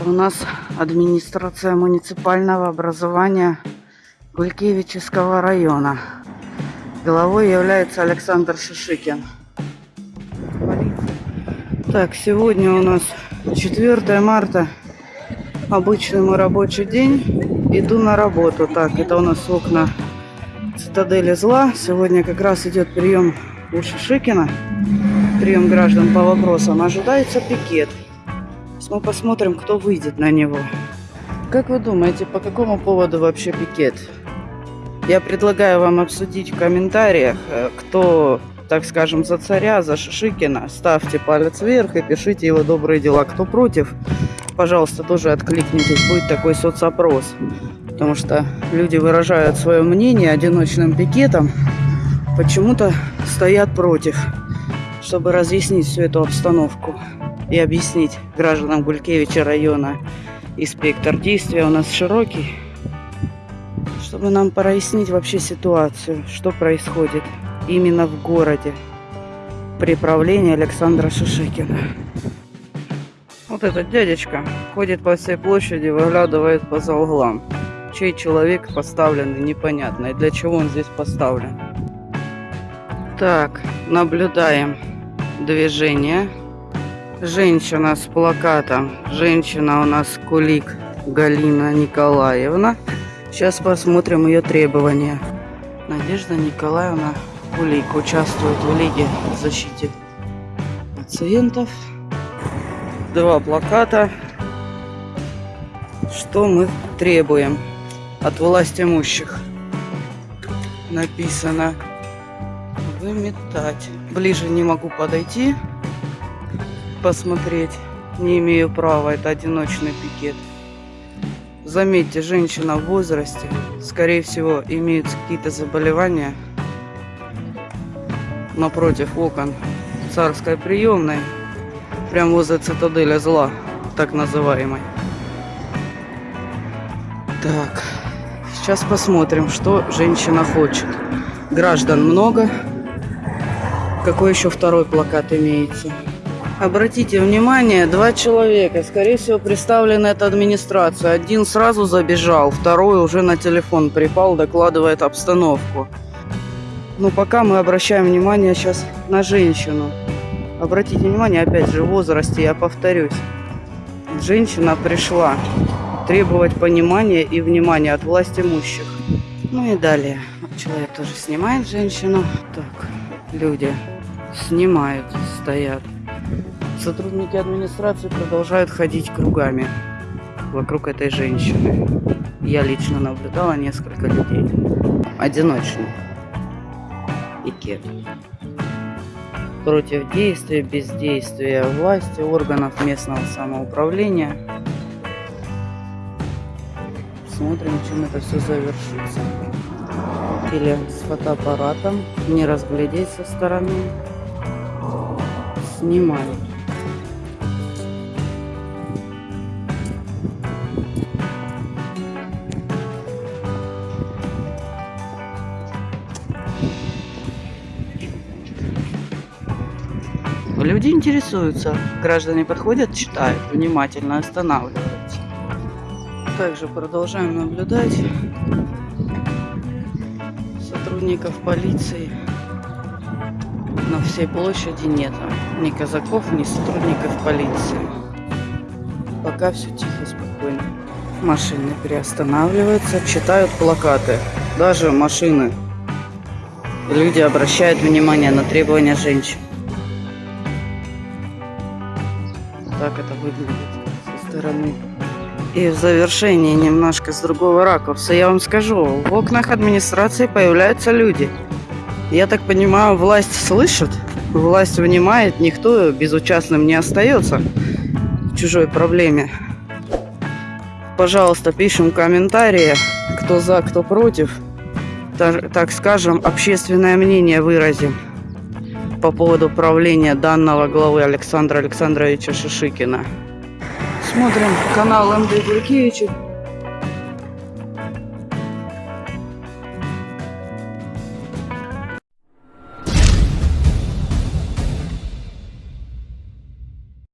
Это у нас администрация муниципального образования Гулькевичского района. Главой является Александр Шишикин. Так, сегодня у нас 4 марта. Обычный мой рабочий день. Иду на работу. Так, это у нас окна цитадели зла. Сегодня как раз идет прием у Шишикина. Прием граждан по вопросам. Ожидается пикет. Мы посмотрим, кто выйдет на него. Как вы думаете, по какому поводу вообще пикет? Я предлагаю вам обсудить в комментариях, э, кто, так скажем, за царя, за Шишикина. Ставьте палец вверх и пишите его добрые дела. Кто против, пожалуйста, тоже откликнитесь. Будет такой соцопрос. Потому что люди выражают свое мнение одиночным пикетом. Почему-то стоят против, чтобы разъяснить всю эту обстановку и объяснить гражданам Гулькевича района. И спектр действия у нас широкий чтобы нам прояснить вообще ситуацию, что происходит именно в городе при правлении Александра Шишикина. Вот этот дядечка ходит по всей площади, выглядывает по за углам. Чей человек поставлен, непонятно. И для чего он здесь поставлен. Так, наблюдаем движение. Женщина с плакатом. Женщина у нас Кулик Галина Николаевна. Сейчас посмотрим ее требования. Надежда Николаевна Кулик участвует в Лиге защиты пациентов. Два плаката. Что мы требуем от власть имущих? Написано выметать. Ближе не могу подойти, посмотреть. Не имею права, это одиночный пикет. Заметьте, женщина в возрасте, скорее всего, имеют какие-то заболевания. Напротив окон царской приемной, прямо возле цитадели зла, так называемой. Так, сейчас посмотрим, что женщина хочет. Граждан много. Какой еще второй плакат имеется? Обратите внимание, два человека, скорее всего, представлены это администрация. Один сразу забежал, второй уже на телефон припал, докладывает обстановку. Но пока мы обращаем внимание сейчас на женщину. Обратите внимание, опять же, в возрасте, я повторюсь. Женщина пришла требовать понимания и внимания от власть имущих. Ну и далее. Человек тоже снимает женщину. Так, люди снимают, стоят. Сотрудники администрации продолжают ходить кругами вокруг этой женщины. Я лично наблюдала несколько людей. Одиночный пикет. Против действия, бездействия власти, органов местного самоуправления. Смотрим, чем это все завершится. Или с фотоаппаратом, не разглядеть со стороны. Снимают. Люди интересуются, граждане подходят, читают, внимательно останавливаются. Также продолжаем наблюдать сотрудников полиции. На всей площади нет ни казаков, ни сотрудников полиции. Пока все тихо, спокойно. Машины приостанавливаются, читают плакаты. Даже машины. Люди обращают внимание на требования женщин. Так это выглядит со стороны. И в завершении немножко с другого ракурса я вам скажу. В окнах администрации появляются люди. Я так понимаю, власть слышит, власть внимает, никто безучастным не остается в чужой проблеме. Пожалуйста, пишем комментарии, кто за, кто против. Так, так скажем, общественное мнение выразим по поводу правления данного главы Александра Александровича Шишикина. Смотрим канал МД Гулькевича.